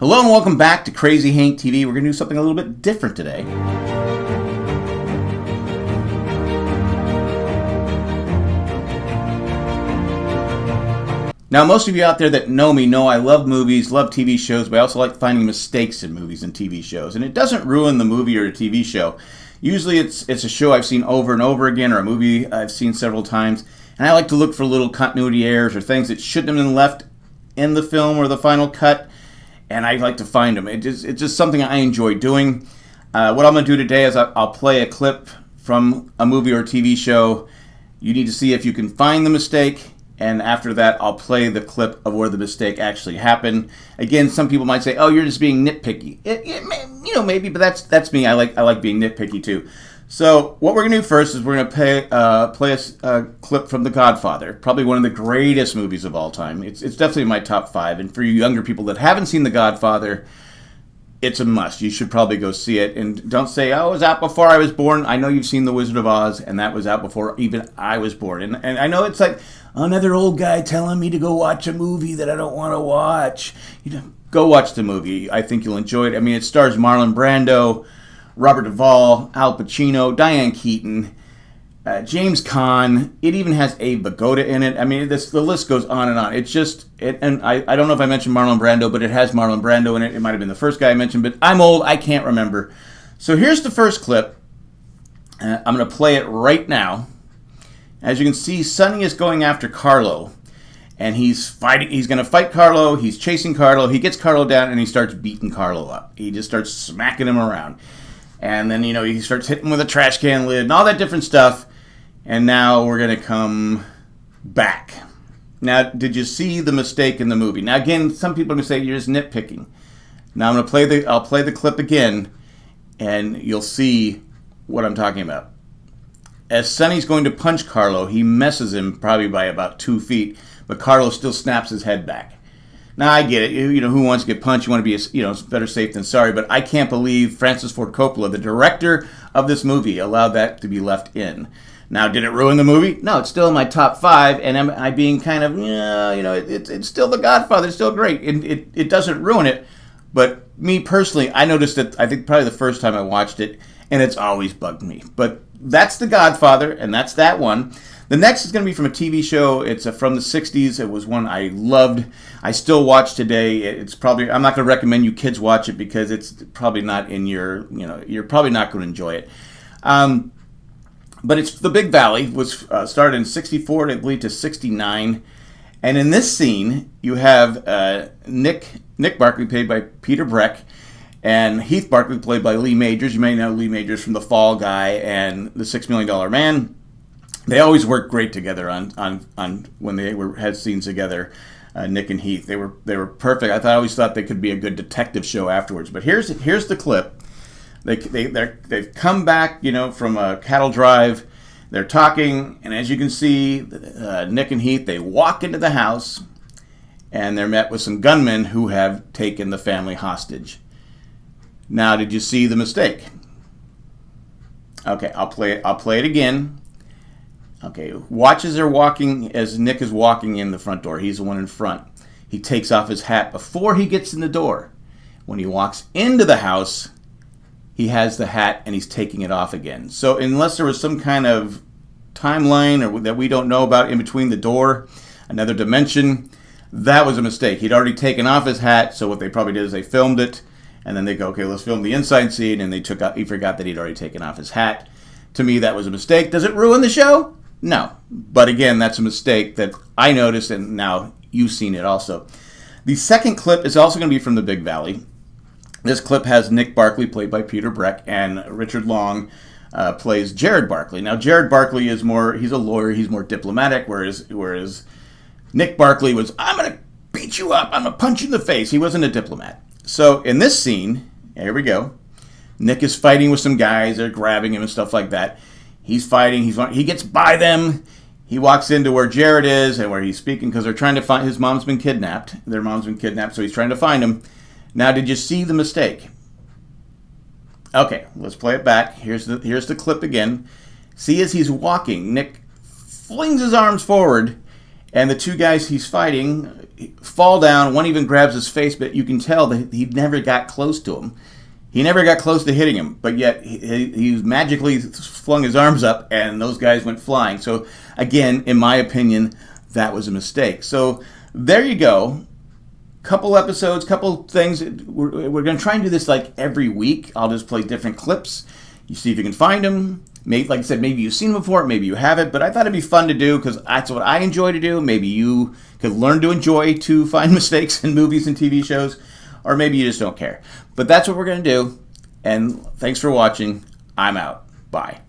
Hello and welcome back to Crazy Hank TV. We're going to do something a little bit different today. Now, most of you out there that know me know I love movies, love TV shows, but I also like finding mistakes in movies and TV shows. And it doesn't ruin the movie or a TV show. Usually it's it's a show I've seen over and over again or a movie I've seen several times. And I like to look for little continuity errors or things that shouldn't have been left in the film or the final cut. And I like to find them. It's just something I enjoy doing. Uh, what I'm going to do today is I'll play a clip from a movie or TV show. You need to see if you can find the mistake and after that I'll play the clip of where the mistake actually happened. Again, some people might say, "Oh, you're just being nitpicky." It, it you know, maybe, but that's that's me. I like I like being nitpicky too. So what we're gonna do first is we're gonna play uh, play a, a, clip from The Godfather, probably one of the greatest movies of all time. It's it's definitely my top five. And for you younger people that haven't seen The Godfather, it's a must. You should probably go see it. And don't say, oh, it was out before I was born. I know you've seen The Wizard of Oz, and that was out before even I was born. And, and I know it's like another old guy telling me to go watch a movie that I don't want to watch. You know, go watch the movie. I think you'll enjoy it. I mean, it stars Marlon Brando, Robert Duvall, Al Pacino, Diane Keaton uh, James Caan. It even has Abe Vigoda in it. I mean, this the list goes on and on. It's just it, and I, I don't know if I mentioned Marlon Brando, but it has Marlon Brando in it. It might have been the first guy I mentioned, but I'm old. I can't remember. So here's the first clip. Uh, I'm going to play it right now. As you can see, Sonny is going after Carlo, and he's fighting. He's going to fight Carlo. He's chasing Carlo. He gets Carlo down, and he starts beating Carlo up. He just starts smacking him around, and then you know he starts hitting with a trash can lid and all that different stuff. And now we're going to come back. Now, did you see the mistake in the movie? Now, again, some people are going to say you're just nitpicking. Now, I'm going to play the I'll play the clip again, and you'll see what I'm talking about. As Sonny's going to punch Carlo, he messes him probably by about two feet, but Carlo still snaps his head back. Now I get it. You, know who wants to get punched? You want to be you know better safe than sorry. But I can't believe Francis Ford Coppola, the director of this movie, allowed that to be left in. Now, did it ruin the movie? No, it's still in my top five, and am I being kind of, you know, it, it, it's still The Godfather, it's still great. It, it, it doesn't ruin it, but me personally, I noticed it, I think probably the first time I watched it, and it's always bugged me. But that's The Godfather, and that's that one. The next is going to be from a TV show. It's a, from the 60s. It was one I loved. I still watch today. It's probably, I'm not going to recommend you kids watch it because it's probably not in your, you know, you're probably not going to enjoy it. Um, but it's the Big Valley was uh, started in '64, I believe, to '69. And in this scene, you have uh, Nick Nick Barkley, played by Peter Breck, and Heath Barkley, played by Lee Majors. You may know Lee Majors from The Fall Guy and The Six Million Dollar Man. They always worked great together on on, on when they were had scenes together. Uh, Nick and Heath, they were they were perfect. I thought I always thought they could be a good detective show afterwards. But here's here's the clip they, they, they've come back, you know, from a cattle drive. They're talking, and as you can see, uh, Nick and Heath, they walk into the house, and they're met with some gunmen who have taken the family hostage. Now, did you see the mistake? Okay, I'll play it. I'll play it again. Okay, watch as they're walking, as Nick is walking in the front door. He's the one in front. He takes off his hat before he gets in the door. When he walks into the house, he has the hat and he's taking it off again. So unless there was some kind of timeline or that we don't know about in between the door, another dimension, that was a mistake. He'd already taken off his hat, so what they probably did is they filmed it, and then they go, okay, let's film the inside scene, and they took out, he forgot that he'd already taken off his hat. To me, that was a mistake. Does it ruin the show? No. But again, that's a mistake that I noticed, and now you've seen it also. The second clip is also going to be from the Big Valley. This clip has Nick Barkley, played by Peter Breck, and Richard Long uh, plays Jarrod Barkley. Now, Jarrod Barkley is more, he's a lawyer, he's more diplomatic, whereas, whereas Nick Barkley was, I'm going to beat you up, I'm going to punch you in the face. He wasn't a diplomat. So in this scene, here we go. Nick is fighting with some guys, they're grabbing him and stuff like that. He's fighting, he's he gets by them. He walks into where Jarrod is and where he's speaking because they're trying to find his mom's been kidnapped. Their mom's been kidnapped, so he's trying to find him. Now, did you see the mistake? Okay, let's play it back. Here's the here's the clip again. See as he's walking, Nick flings his arms forward, and the two guys he's fighting, fall down. One even grabs his face, but you can tell that he never got close to him. He never got close to hitting him, but yet he, he magically flung his arms up, and those guys went flying. So again, in my opinion, that was a mistake. So there you go couple episodes, couple things. We're, we're going to try and do this like every week. I'll just play different clips. You see if you can find them. Maybe, like I said, maybe you've seen them before, maybe you haven't, but I thought it'd be fun to do because that's what I enjoy to do. Maybe you could learn to enjoy to find mistakes in movies and TV shows, or maybe you just don't care. But that's what we're going to do. And thanks for watching. I'm out. Bye.